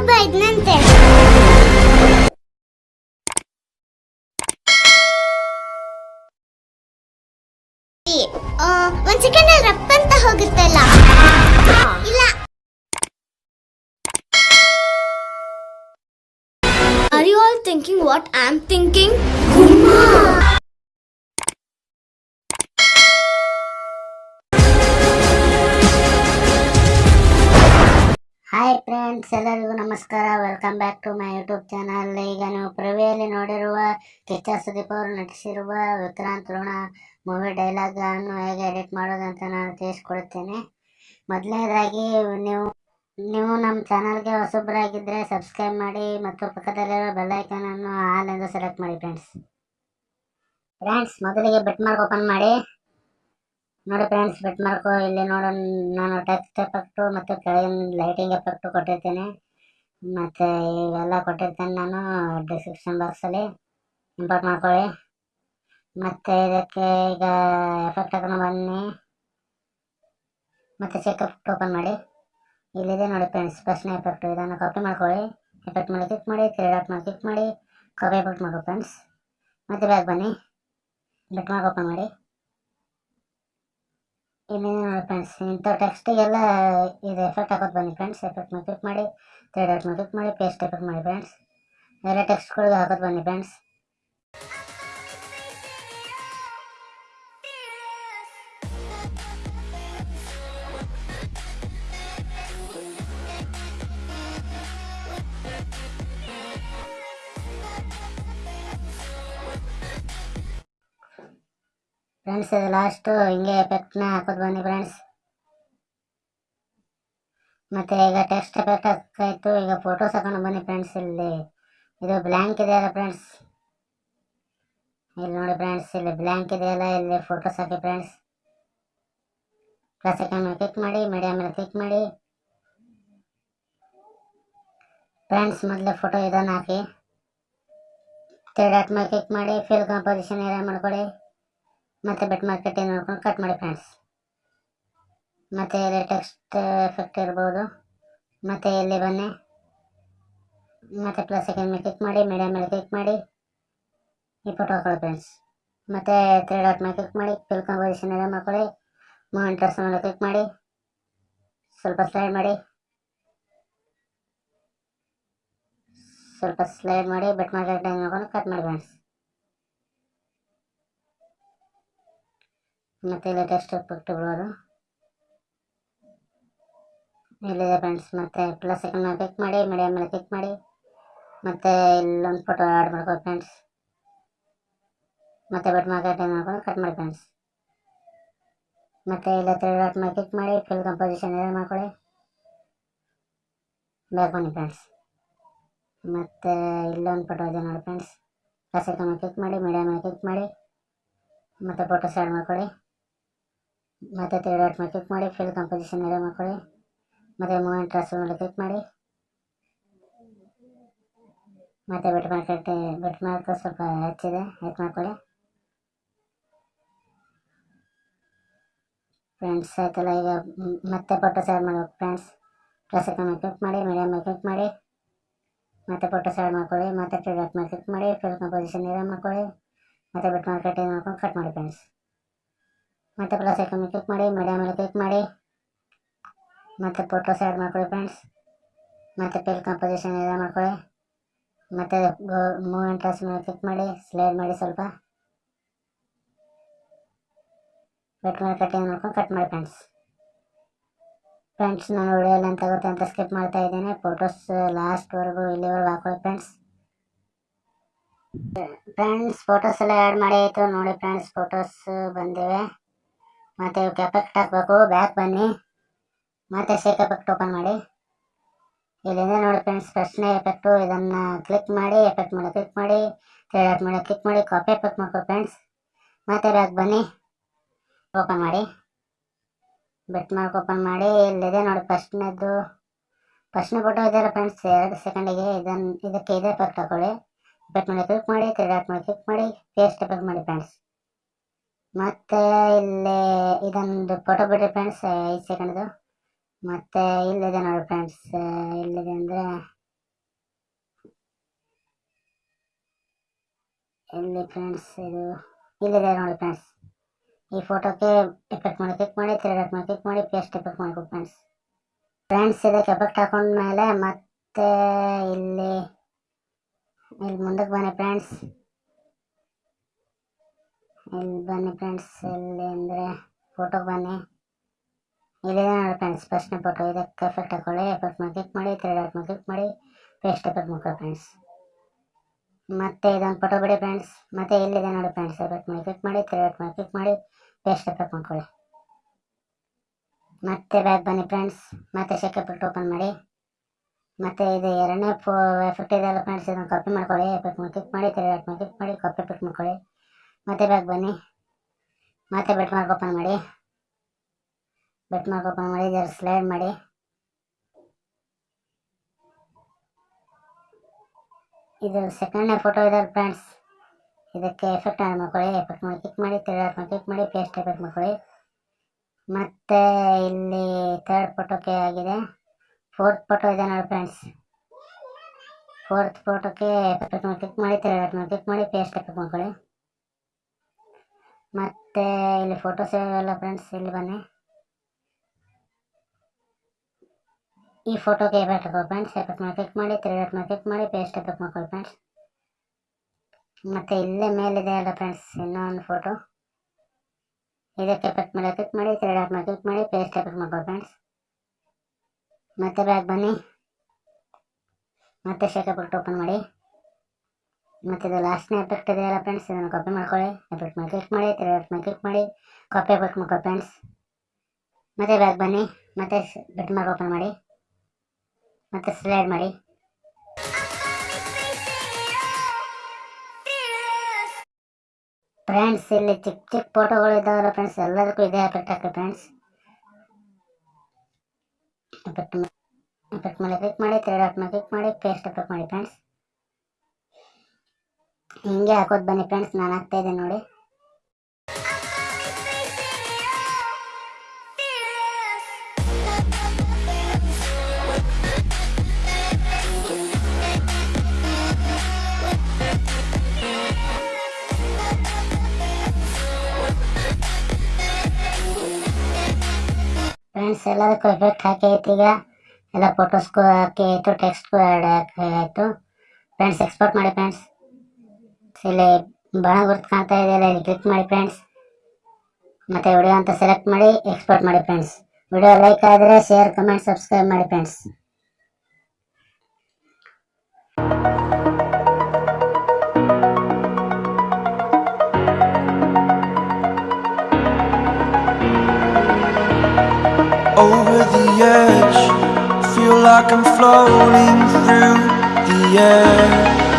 ಒಬ್ಬ ಇದ್ನಂತೆ ಒಂದ್ ಸೆಕೆಂಡ್ ಅಲ್ಲಿ ರಪ್ಪ ಅಂತ ಹೋಗುತ್ತಲ್ಲ ಇಲ್ಲ Are you all thinking what I'm thinking? Hi friends ಎಲ್ಲರಿಗೂ ನಮಸ್ಕಾರ. Welcome back to my YouTube channel ಈಗ ನೀವು ಪ್ರವಿಯಲ್ಲಿ ನೋಡಿರುವ ಕಿಚ್ಚ ಸುದೀಪ್ ಅವರು ನಟಿಸಿರುವ ವಿಕ್ರಾಂತ್ ಋಣ ಮೂವಿ ಡೈಲಾಗ್ ಅನ್ನು ಹೇಗೆ ಎಡಿಟ್ ಮಾಡೋದಂತ ನಾನು ತಿಳಿಸ್ಕೊಡುತ್ತೇನೆ ಮೊದಲನೇದಾಗಿ, ನೀವು ನೀವು ನಮ್ಮ ಚಾನಲ್ಗೆ ಹೊಸಬರಾಗಿದ್ದರೆ ಸಬ್ಸ್ಕ್ರೈಬ್ ಮಾಡಿ ಮತ್ತು ಪಕ್ಕದಲ್ಲಿರೋ ಬೆಲ್ ಐಕಾನ್ ಅನ್ನು ಆಲ್ ಎಂದು ಸೆಲೆಕ್ಟ್ ಮಾಡಿ ಫ್ರೆಂಡ್ಸ್ ಫ್ರೆಂಡ್ಸ್ ಮೊದಲಿಗೆ ಬೆಟ್ ಮಾರ್ಕ್ ಓಪನ್ ಮಾಡಿ. ನೋಡಿ ಫ್ರೆಂಡ್ಸ್ ಬೆಟ್ ಮಾರ್ಕು ಇಲ್ಲಿ ನೋಡೋ, ನಾನು ಟೆಕ್ಸ್ಟ್ ಎಫೆಕ್ಟು ಮತ್ತು ಕೆಳಗಿನ ಲೈಟಿಂಗ್ ಎಫೆಕ್ಟು ಕೊಟ್ಟಿರ್ತೀನಿ. ಮತ್ತು ಇವೆಲ್ಲ ಕೊಟ್ಟಿರ್ತೇನೆ ನಾನು ಡಿಸ್ಕ್ರಿಪ್ಷನ್ ಬಾಕ್ಸಲ್ಲಿ ಇಂಪೋರ್ಟ್ ಮಾಡ್ಕೊಳ್ಳಿ. ಮತ್ತು ಇದಕ್ಕೆ ಈಗ ಎಫೆಕ್ಟ್ ಹಾಕೊಂಡು ಬನ್ನಿ. ಮತ್ತು ಚೆಕಪ್ ಓಪನ್ ಮಾಡಿ. ಇಲ್ಲಿದೆ ನೋಡಿ ಫ್ರೆಂಡ್ಸ್ ಫಸ್ಟ್ನೇ ಎಫೆಕ್ಟು ಇದನ್ನು ಕಾಪಿ ಮಾಡ್ಕೊಳ್ಳಿ. ಎಫೆಕ್ಟ್ ಮೇಲೆ ಕ್ಲಿಕ್ ಮಾಡಿ ತ್ರೀ ಡಾಟ್ ಮೇಲೆ ಕ್ಲಿಕ್ ಮಾಡಿ. ಕಾಪಿ ಎಫೆಕ್ಟ್ ಮಾಡ್ಕೊ ಫ್ರೆಂಡ್ಸ್ ಮತ್ತೆ ಬ್ಯಾಗ್ ಬನ್ನಿ. ಬೆಟ್ ಮಾರ್ಕ್ ಓಪನ್ ಮಾಡಿ. ಇನ್ನೇನು ನೋಡಿ ಫ್ರೆಂಡ್ಸ್ ಇಂಥ ಟೆಕ್ಸ್ಟಿಗೆಲ್ಲ ಇದು ಎಫೆಕ್ಟ್ ಹಾಕೋದು ಬನ್ನಿ ಫ್ರೆಂಡ್ಸ್ ಎಫೆಕ್ಟ್ ಮೇಲೆ ಕ್ಲಿಕ್ ಮಾಡಿ ತ್ರೀ ಡಾಟ್ ಮೇಲೆ ಕ್ಲಿಕ್ ಮಾಡಿ ಪೇಸ್ಟ್ ಎಫೆಕ್ಟ್ ಮಾಡಿ ಫ್ರೆಂಡ್ಸ್ ಎಲ್ಲ ಟೆಕ್ಸ್ಟ್ಗಳಿಗೆ ಹಾಕೋದು ಬನ್ನಿ ಫ್ರೆಂಡ್ಸ್ ಫ್ರೆಂಡ್ಸ್ ಲಾಸ್ಟು ಹಿಂಗೆ ಎಫೆಕ್ಟ್ನ ಹಾಕೋದು ಬನ್ನಿ ಫ್ರೆಂಡ್ಸ್ ಮತ್ತು ಈಗ ಟೆಕ್ಸ್ಟ್ ಎಫೆಕ್ಟ್ ಹಾಕಾಯಿತು ಈಗ ಫೋಟೋಸ್ ಹಾಕೊಂಡು ಬನ್ನಿ ಫ್ರೆಂಡ್ಸ್ ಇಲ್ಲಿ. ಇದು ಬ್ಲ್ಯಾಂಕ್ ಇದೆಯಲ್ಲ ಫ್ರೆಂಡ್ಸ್ ಇಲ್ಲಿ ನೋಡಿ ಫ್ರೆಂಡ್ಸ್ ಇಲ್ಲಿ ಬ್ಲ್ಯಾಂಕ್ ಇದೆಯಲ್ಲ ಇಲ್ಲಿ ಫೋಟೋಸ್ ಹಾಕಿ ಫ್ರೆಂಡ್ಸ್ ಪ್ಲಸ್ ಮೇಲೆ ಕ್ಲಿಕ್ ಮಾಡಿ ಮೀಡಿಯಾ ಮೇಲೆ ಕ್ಲಿಕ್ ಮಾಡಿ. ಫ್ರೆಂಡ್ಸ್ ಮೊದಲೇ ಫೋಟೋ ಇದನ್ನು ಹಾಕಿ. ತ್ರೀ ಡಾಟ್ ಮೇಲೆ ಕ್ಲಿಕ್ ಮಾಡಿ ಫಿಲ್ ಕಾಂಪೋಸಿಷನ್ ಏರಿಯಾ ಮಾಡ್ಕೊಳ್ಳಿ. ಮತ್ತು ಬೆಟ್ ಮಾರ್ಕೆಟ್ ನೋಡ್ಕೊಂಡು ಕಟ್ ಮಾಡಿ ಫ್ರೆಂಡ್ಸ್ ಮತ್ತೆ ಇಲ್ಲಿ ಟೆಕ್ಸ್ಟ್ ಎಫೆಕ್ಟ್ ಇರ್ಬೋದು. ಮತ್ತು ಇಲ್ಲಿ ಬನ್ನಿ. ಮತ್ತು ಪ್ಲಸ್ ಸೆಕೆಂಡ್ ಮೇಲೆ ಕ್ಲಿಕ್ ಮಾಡಿ ಮೀಡಿಯಾ ಮೇಲೆ ಕ್ಲಿಕ್ ಮಾಡಿ. ಈ ಫೋಟೋ ಹಾಕೊಳ್ಳಿ ಫ್ರೆಂಡ್ಸ್ ಮತ್ತೆ ತ್ರೀ ಡಾಟ್ ಮೇಲೆ ಕ್ಲಿಕ್ ಮಾಡಿ ಫಿಲ್ ಕಾಂಪೋಸಿಷನ್ ಎಲ್ಲ ಮಾಡ್ಕೊಳ್ಳಿ. ಮೂಮೆಂಟ್ ಮೇಲೆ ಕ್ಲಿಕ್ ಮಾಡಿ. ಸ್ವಲ್ಪ ಸ್ಲೈಡ್ ಮಾಡಿ. ಸ್ವಲ್ಪ ಸ್ಲೈಡ್ ಮಾಡಿ ಬೆಟ್ ಮಾರ್ಕೆಟ್ ನೋಡ್ಕೊಂಡು ಕಟ್ ಮಾಡಿ ಫ್ರೆಂಡ್ಸ್ ಮತ್ತು ಲೇಟೆಸ್ಟ್ ಟೆಕ್ಸ್ಟ್ ಎಫೆಕ್ಟ್ ಬಿಡೋದು ಇಲ್ಲಿದೆ ಫ್ರೆಂಡ್ಸ್ ಮತ್ತು ಪ್ಲಸ್ ಐಕನ್ ಮೇಲೆ ಕ್ಲಿಕ್ ಮಾಡಿ ಮೀಡಿಯಾ ಮೇಲೆ ಕ್ಲಿಕ್ ಮಾಡಿ, ಮತ್ತೆ ಇಲ್ಲೊಂದು ಫೋಟೋ ಆ್ಯಡ್ ಮಾಡ್ಕೊಳ್ಳಿ ಫ್ರೆಂಡ್ಸ್ ಮತ್ತು ಬಟ್ ಮಾರ್ಕೆಟ್ ಮಾಡ್ಕೊಂಡು ಕಟ್ ಮಾಡಿ ಫ್ರೆಂಡ್ಸ್ ಮತ್ತೆ ಇಲ್ಲ ತ್ರೀ ಡಾಟ್ ಮೇಲೆ ಕ್ಲಿಕ್ ಮಾಡಿ ಫಿಲ್ ಕಂಪೋಸಿಷನ್ ಏರಿಯಾ ಮಾಡ್ಕೊಳ್ಳಿ. ಬ್ಯಾಕ್ ಬನ್ನಿ ಫ್ರೆಂಡ್ಸ್ ಮತ್ತು ಇಲ್ಲೊಂದು ಫೋಟೋ ಇದೆ ನೋಡಿ ಫ್ರೆಂಡ್ಸ್ ಪ್ಲಸ್ ಐಕನ್ ಮೇಲೆ ಕ್ಲಿಕ್ ಮಾಡಿ ಮೀಡಿಯಾ ಮೇಲೆ ಕ್ಲಿಕ್ ಮಾಡಿ, ಮತ್ತೆ ಫೋಟೋಸ್ ಆ್ಯಡ್ ಮಾಡ್ಕೊಳ್ಳಿ. ಮತ್ತು ತ್ರೀ ಡಾಟ್ ಮೇಲೆ ಕ್ಲಿಕ್ ಮಾಡಿ, ಫಿಲ್ ಕಂಪೋಸಿಷನ್ ಏರಿಯಾ ಮಾಡ್ಕೊಳ್ಳಿ. ಮತ್ತೆ ಮೂಮೆಂಟ್ ಟ್ರಾನ್ಸ್ಫರ್ ಮೇಲೆ ಕ್ಲಿಕ್ ಮಾಡಿ. ಮತ್ತೆ ಬೆಟ್ ಮಾರ್ಕೆಟ್, ಬೆಟ್ ಮಾರ್ಕ್ ಸ್ವಲ್ಪ ಹೆಚ್ಚಿದೆ, ಹೆಚ್ಚು ಮಾಡ್ಕೊಳ್ಳಿ. ಫ್ರೆಂಡ್ಸ್, ಆಯ್ತಲ್ಲ, ಈಗ ಮತ್ತೆ ಫೋಟೋಸ್ ಆ್ಯಡ್ ಮಾಡ್ಬೇಕು ಫ್ರೆಂಡ್ಸ್. ಪ್ಲಸ್ ಮೇಲೆ ಕ್ಲಿಕ್ ಮಾಡಿ ಮೀಡಿಯಮ್ ಮೇಲೆ ಕ್ಲಿಕ್ ಮಾಡಿ. ಮತ್ತೆ ಫೋಟೋಸ್ ಆ್ಯಡ್ ಮಾಡ್ಕೊಳ್ಳಿ, ಮತ್ತೆ ಟ್ರೇಡ್ ಮೇಲೆ ಕ್ಲಿಕ್ ಮಾಡಿ, ಫಿಲ್ ಕಂಪೋಸಿಷನ್ ಏರಿಯಾ ಮಾಡ್ಕೊಳ್ಳಿ. ಮತ್ತು ಬೆಟ್ ಮಾರ್ಕೆಟ್ ಮಾಡ್ಕೊಂಡು ಕಟ್ ಮಾಡಿ ಫ್ರೆಂಡ್ಸ್. ಮತ್ತು ಪ್ಲಸ್ ಐಕನ್ ಕ್ಲಿಕ್ ಮಾಡಿ ಮೀಡಿಯಾ ಮೇಲೆ ಕ್ಲಿಕ್ ಮಾಡಿ. ಮತ್ತು ಫೋಟೋಸ್ ಆ್ಯಡ್ ಮಾಡ್ಕೊಳ್ಳಿ ಫ್ರೆಂಡ್ಸ್ ಮತ್ತು ಪೇಲ್ ಕಾಂಪೋಸಿಷನ್ ಎಲ್ಲ ಮಾಡ್ಕೊಳ್ಳಿ. ಮತ್ತು ಮೂವ್ಮೆಂಟ್ ಟ್ರಾಸ್ ಮೇಲೆ ಕ್ಲಿಕ್ ಮಾಡಿ ಸ್ಲೈಡ್ ಮಾಡಿ ಸ್ವಲ್ಪ. ಕಟ್ ಮಾಡಿ ಕಟ್ಟಿಂಗ್ ಮಾಡ್ಕೊಂಡು ಕಟ್ ಮಾಡಿ ಫ್ರೆಂಡ್ಸ್ ಫ್ರೆಂಡ್ಸ್ ನಾನು ವಿಡಿಯೋಲ್ಲಿ ಅಂತ ಗೊತ್ತೆ ಅಂತ ಸ್ಕಿಪ್ ಮಾಡ್ತಾ ಇದ್ದೇನೆ. ಫೋಟೋಸ್ ಲಾಸ್ಟ್ವರೆಗೂ ಇಲ್ಲಿವರೆಗೂ ಹಾಕೊಳ್ಳಿ ಫ್ರೆಂಡ್ಸ್ ಫ್ರೆಂಡ್ಸ್ ಫೋಟೋಸ್ ಎಲ್ಲ ಆ್ಯಡ್ ಮಾಡಿ ಆಯಿತು. ನೋಡಿ ಫ್ರೆಂಡ್ಸ್ ಫೋಟೋಸ್ ಬಂದಿವೆ. ಮತ್ತು ಇವಕ್ಕೆ ಎಫೆಕ್ಟ್ ಹಾಕಬೇಕು ಬ್ಯಾಕ್ ಬನ್ನಿ. ಮತ್ತೆ ಶೇಕ್ ಎಫೆಕ್ಟ್ ಓಪನ್ ಮಾಡಿ. ಇಲ್ಲಿಂದ ನೋಡಿ ಫ್ರೆಂಡ್ಸ್ ಫಸ್ಟ್ನೇ ಎಫೆಕ್ಟು ಇದನ್ನು ಕ್ಲಿಕ್ ಮಾಡಿ ಎಫೆಕ್ಟ್ ಮೇಲೆ ಕ್ಲಿಕ್ ಮಾಡಿ ತ್ರೀ ಮಾಡಿ ಕ್ಲಿಕ್ ಮಾಡಿ ಕಾಪಿ ಎಫೆಕ್ಟ್ ಮಾಡ್ಕೊ ಫ್ರೆಂಡ್ಸ್ ಮತ್ತೆ ಬ್ಯಾಕ್ ಬನ್ನಿ. ಓಪನ್ ಮಾಡಿ. ಬೆಟ್ ಮಾರ್ಕ್ ಓಪನ್ ಮಾಡಿ. ಇಲ್ಲಿದೆ ನೋಡಿ ಫಸ್ಟ್ನೇದು ಫಸ್ಟ್ನೇ ಫೋಟೋ ಇದೆಯಲ್ಲ ಫ್ರೆಂಡ್ಸ್ ಎರಡು ಸೆಕೆಂಡಿಗೆ ಇದನ್ನು ಇದಕ್ಕೆ ಇದೇ ಎಫೆಕ್ಟ್ ಹಾಕೊಳ್ಳಿ. ಎಫೆಕ್ಟ್ ಮೇಲೆ ಕ್ಲಿಕ್ ಮಾಡಿ ತ್ರೀ ಮಾಡಿ ಕ್ಲಿಕ್ ಮಾಡಿ ಪೇಸ್ಟ್ ಎಫೆಕ್ಟ್ ಮಾಡಿ ಫ್ರೆಂಡ್ಸ್ ಮತ್ತೆ ಇಲ್ಲಿ ಇದೊಂದು ಫೋಟೋ ಬಿಡ್ರಿ ಫ್ರೆಂಡ್ಸ್ ಐದು ಸೆಕೆಂಡ್ದು ಮತ್ತೆ ಇಲ್ಲಿದೆ ನೋಡಿ ಫ್ರೆಂಡ್ಸ್ ಇಲ್ಲಿದೆ ಅಂದರೆ ಇಲ್ಲಿ ಫ್ರೆಂಡ್ಸ್ ಇದು, ಇಲ್ಲಿದೆ ನೋಡಿ ಫ್ರೆಂಡ್ಸ್ ಈ ಫೋಟೋಕ್ಕೆ ಎಫೆಕ್ಟ್ ಮಾಡಿ ಕ್ಲಿಕ್ ಮಾಡಿ ತಿರ್ಗಾಕ್ ಮಾಡಿ ಕ್ಲಿಕ್ ಮಾಡಿ ಪೇಸ್ಟ್ ಎಫೆಕ್ಟ್ ಮಾಡಿಕೊಡು ಫ್ರೆಂಡ್ಸ್ ಫ್ರೆಂಡ್ಸ್ ಇದಕ್ಕೆ ಎಫೆಕ್ಟ್ ಹಾಕೊಂಡ್ಮೇಲೆ ಮತ್ತೆ ಇಲ್ಲಿ ಇಲ್ಲಿ ಮುಂದಕ್ಕೆ ಬನ್ನಿ ಫ್ರೆಂಡ್ಸ್ ಇಲ್ಲಿ ಬನ್ನಿ ಫ್ರೆಂಡ್ಸ್ ಇಲ್ಲಿ ಅಂದರೆ ಫೋಟೋಗೆ ಬನ್ನಿ. ಇಲ್ಲಿದೆ ನೋಡಿ ಫ್ರೆಂಡ್ಸ್ ಫಸ್ಟ್ನೇ ಫೋಟೋ ಇದಕ್ಕೆ ಎಫೆಕ್ಟ್ ಹಾಕೊಳ್ಳಿ ಎಫೆಕ್ಟ್ ಮಾಡಿ ಕ್ಲಿಕ್ ಮಾಡಿ ತ್ರೀ ಡಾಟ್ ಮಾಡಿ ಕ್ಲಿಕ್ ಮಾಡಿ ಪೇಸ್ಟ್ ಎಫೆಕ್ಟ್ ಮಾಡ್ಕೊಳ್ಳಿ ಫ್ರೆಂಡ್ಸ್ ಮತ್ತೆ ಇದೊಂದು ಫೋಟೋ ಬಿಡಿ ಫ್ರೆಂಡ್ಸ್ ಮತ್ತೆ ಇಲ್ಲಿದೆ ನೋಡಿ ಫ್ರೆಂಡ್ಸ್ ಎಫೆಕ್ಟ್ ಮಾಡಿ ಕ್ಲಿಕ್ ಮಾಡಿ ತ್ರೀ ಡಾಟ್ ಮಾಡಿ ಕ್ಲಿಕ್ ಮಾಡಿ ಪೇಸ್ಟ್ ಎಫೆಕ್ಟ್ ಮಾಡ್ಕೊಳ್ಳಿ. ಮತ್ತೆ ಬ್ಯಾಕ್ ಬನ್ನಿ ಫ್ರೆಂಡ್ಸ್ ಮತ್ತೆ ಶೆಕ್ ಎಫೆಕ್ಟ್ ಓಪನ್ ಮಾಡಿ. ಮತ್ತೆ ಇದು ಎರಡನೇ ಫೋ ಎಫೆಕ್ಟ್ ಇದೆಲ್ಲ ಫ್ರೆಂಡ್ಸ್ ಇದನ್ನು ಕಾಪಿ ಮಾಡ್ಕೊಳ್ಳಿ ಎಫೆಕ್ಟ್ ಮಾಡಿ ಕ್ಲಿಕ್ ಮಾಡಿ ತ್ರೀ ಡಾಟ್ ಮಾಡಿ ಕ್ಲಿಕ್ ಮಾಡಿ ಕಾಪಿ ಎಫೆಕ್ಟ್ ಮಾಡ್ಕೊಳ್ಳಿ. ಮತ್ತೆ ಬ್ಯಾಗ್ ಬನ್ನಿ. ಮತ್ತೆ ಬೆಟ್ ಮಾರ್ಕ್ ಓಪನ್ ಮಾಡಿ. ಬೆಟ್ ಮಾರ್ಕ್ ಓಪನ್ ಮಾಡಿ, ಇದರ ಸ್ಲೈಡ್ ಮಾಡಿ. ಇದು ಸೆಕೆಂಡ್ನೇ ಫೋಟೋ ಇದೆ ಫ್ರೆಂಡ್ಸ್ ಇದಕ್ಕೆ ಎಫೆಕ್ಟ್ ಆನ್ ಮಾಡ್ಕೊಳ್ಳಿ ಎಫೆಕ್ಟ್ ಮಾಡಿ ಕ್ಲಿಕ್ ಮಾಡಿ ಥರ್ಡ್ ಮಾಡಿ ಕ್ಲಿಕ್ ಮಾಡಿ ಪೇಸ್ಟ್ ಎಫೆಕ್ಟ್ ಮಾಡ್ಕೊಳ್ಳಿ ಮತ್ತೆ ಇಲ್ಲಿ ಥರ್ಡ್ ಫೋಟೋಕ್ಕೆ ಆಗಿದೆ. ಫೋರ್ತ್ ಫೋಟೋ ಇದೆ ನೋಡಿ ಫ್ರೆಂಡ್ಸ್ ಫೋರ್ತ್ ಫೋಟೋಕ್ಕೆ ಎಫೆಕ್ಟ್ ಮಾಡಿ ಕ್ಲಿಕ್ ಮಾಡಿ ಥರ್ಡ್ ಮಾಡಿ ಕ್ಲಿಕ್ ಮಾಡಿ ಪೇಸ್ಟ್ ಎಫೆಕ್ಟ್ ಮಾಡ್ಕೊಳ್ಳಿ ಮತ್ತೆ ಇಲ್ಲಿ ಫೋಟೋಸ್ ಎಲ್ಲ ಫ್ರೆಂಡ್ಸ್ ಇಲ್ಲಿ ಬನ್ನಿ. ಈ ಫೋಟೋಗೆ ಎಫೆಕ್ಟ್ ಹಾಕೋ ಫ್ರೆಂಡ್ಸ್ ಎಫೆಕ್ಟ್ ಮೇಲೆ ಕ್ಲಿಕ್ ಮಾಡಿ ತ್ರೀ ಡಾಟ್ ಮೇಲೆ ಕ್ಲಿಕ್ ಮಾಡಿ ಪೇಸ್ಟ್ ಎಫೆಕ್ಟ್ ಮಾಡ್ಕೊಳ್ಳಿ ಫ್ರೆಂಡ್ಸ್ ಮತ್ತೆ ಇಲ್ಲೇ ಮೇಲಿದೆ ಅಲ್ಲ ಫ್ರೆಂಡ್ಸ್ ಇನ್ನೊಂದು ಫೋಟೋ ಇದಕ್ಕೆ ಎಫೆಕ್ಟ್ ಮೇಲೆ ಕ್ಲಿಕ್ ಮಾಡಿ ತ್ರೀ ಡಾಟ್ ಮೇಲೆ ಕ್ಲಿಕ್ ಮಾಡಿ ಪೇಸ್ಟ್ ಎಫೆಕ್ಟ್ ಮಾಡ್ಕೊಳ್ಳಿ ಫ್ರೆಂಡ್ಸ್ ಮತ್ತೆ ಬ್ಯಾಗ್ ಬನ್ನಿ. ಮತ್ತೆ ಶೇಕ್ ಎಫೆಕ್ಟ್ ಓಪನ್ ಮಾಡಿ. ಮತ್ತೆ ಇದು ಲಾಸ್ಟ್ನೇ ಎಫೆಕ್ಟ್ ಇದೆಯಲ್ಲ ಫ್ರೆಂಡ್ಸ್ ಇದನ್ನು ಕಾಪಿ ಮಾಡ್ಕೊಳ್ಳಿ. ಎಫೆಕ್ಟ್ ಮೇಲೆ ಕ್ಲಿಕ್ ಮಾಡಿ ತ್ರೀ ಎಫೆಕ್ಟ್ ಮೇಲೆ ಕ್ಲಿಕ್ ಮಾಡಿ. ಕಾಪಿ ಎಫೆಕ್ಟ್ ಮಾಡ್ಕೊಳ್ಳಿ ಫ್ರೆಂಡ್ಸ್ ಮತ್ತೆ ಬ್ಯಾಕ್ ಬನ್ನಿ. ಮತ್ತೆ ಬಿಟ್ ಮಾರ್ಕ್ ಓಪನ್ ಮಾಡಿ. ಮತ್ತೆ ಸ್ಲೈಡ್ ಮಾಡಿ. ಫ್ರೆಂಡ್ಸ್ ಇಲ್ಲಿ ಚಿಕ್ಕ ಚಿಕ್ಕ ಫೋಟೋಗಳು ಇದ್ದಾವಲ್ಲ ಫ್ರೆಂಡ್ಸ್ ಎಲ್ಲದಕ್ಕೂ ಇದೇ ಎಫೆಕ್ಟ್ ಹಾಕಿ ಫ್ರೆಂಡ್ಸ್ ಎಫೆಕ್ಟ್ ಎಫೆಕ್ಟ್ ಮೇಲೆ ಕ್ಲಿಕ್ ಮಾಡಿ ತ್ರೀ ಡಾಟ್ ಮೇಲೆ ಕ್ಲಿಕ್ ಮಾಡಿ ಪೇಸ್ಟ್ ಎಫೆಕ್ಟ್ ಮಾಡಿ ಫ್ರೆಂಡ್ಸ್ ಹಿಂಗೆ ಹಾಕೋದು ಬನ್ನಿ ಫ್ರೆಂಡ್ಸ್ ನಾನು ಹಾಕ್ತಾ ಇದ್ದೀನಿ ನೋಡಿ. ಫ್ರೆಂಡ್ಸ್ ಎಲ್ಲದಕ್ಕೂ ಎಫೆಕ್ಟ್ ಹಾಕಿ ಆಯ್ತು ಈಗ. ಎಲ್ಲ ಫೋಟೋಸ್ಗೂ ಹಾಕಿ ಆಯಿತು ಟೆಕ್ಸ್ಟ್ಗೂ ಆ್ಯಡ್ ಹಾಕಿ ಆಯಿತು. ಫ್ರೆಂಡ್ಸ್ ಎಕ್ಸ್ಪೋರ್ಟ್ ಮಾಡಿ ಫ್ರೆಂಡ್ಸ್ ಇಲ್ಲಿ ಬಾಣ ಗುರ್ತು ಕಾಣ್ತಾ ಇದೆಯಲ್ಲ ಇಲ್ಲಿ ಕ್ಲಿಕ್ ಮಾಡಿ ಫ್ರೆಂಡ್ಸ್ ಮತ್ತು ವಿಡಿಯೋ ಅಂತ ಸೆಲೆಕ್ಟ್ ಮಾಡಿ ಎಕ್ಸ್ಪೋರ್ಟ್ ಮಾಡಿ ಫ್ರೆಂಡ್ಸ್ ವಿಡಿಯೋ ಲೈಕ್ ಆದರೆ ಶೇರ್ ಕಮೆಂಟ್ ಸಬ್ಸ್ಕ್ರೈಬ್ ಮಾಡಿ friends over the edge. Feel like I'm floating through the air.